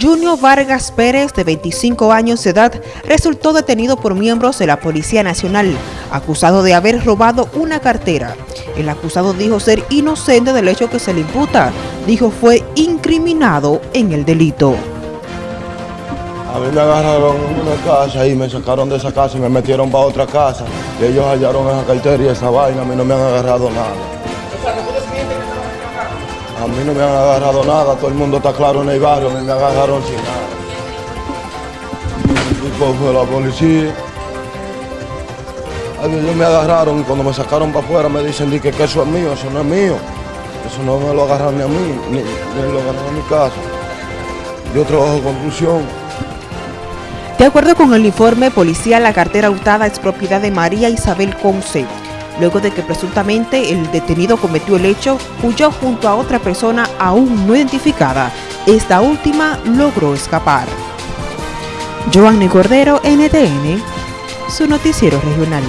Junior Vargas Pérez, de 25 años de edad, resultó detenido por miembros de la Policía Nacional, acusado de haber robado una cartera. El acusado dijo ser inocente del hecho que se le imputa. Dijo fue incriminado en el delito. A mí me agarraron en una casa y me sacaron de esa casa y me metieron para otra casa. Y ellos hallaron esa cartera y esa vaina. A mí no me han agarrado nada. A mí no me han agarrado nada. Todo el mundo está claro en el barrio. Mí me agarraron sin nada. Y pues fue la policía. Ellos me agarraron y cuando me sacaron para afuera me dicen di que, eso es mío, eso no es mío. Eso no me lo agarran ni a mí, ni, lo agarran a mi casa. Yo trabajo con conclusión. De acuerdo con el informe policial, la cartera hurtada es propiedad de María Isabel Conce. Luego de que presuntamente el detenido cometió el hecho, huyó junto a otra persona aún no identificada. Esta última logró escapar. Joanny Cordero, NTN, su noticiero regional.